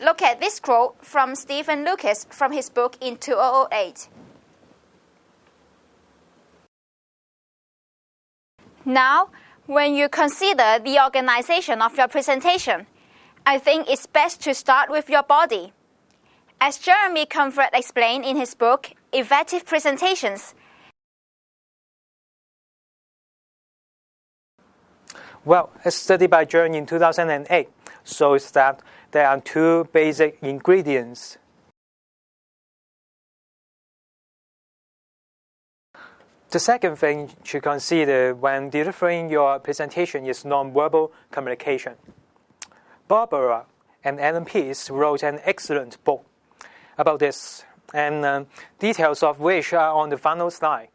look at this quote from Stephen Lucas from his book in 2008. Now, when you consider the organization of your presentation, I think it's best to start with your body. As Jeremy Comfort explained in his book, Effective Presentations, Well, a study by Jern in 2008 shows that there are two basic ingredients. The second thing to consider when delivering your presentation is nonverbal communication. Barbara and Allan Pease wrote an excellent book about this, and uh, details of which are on the final slide.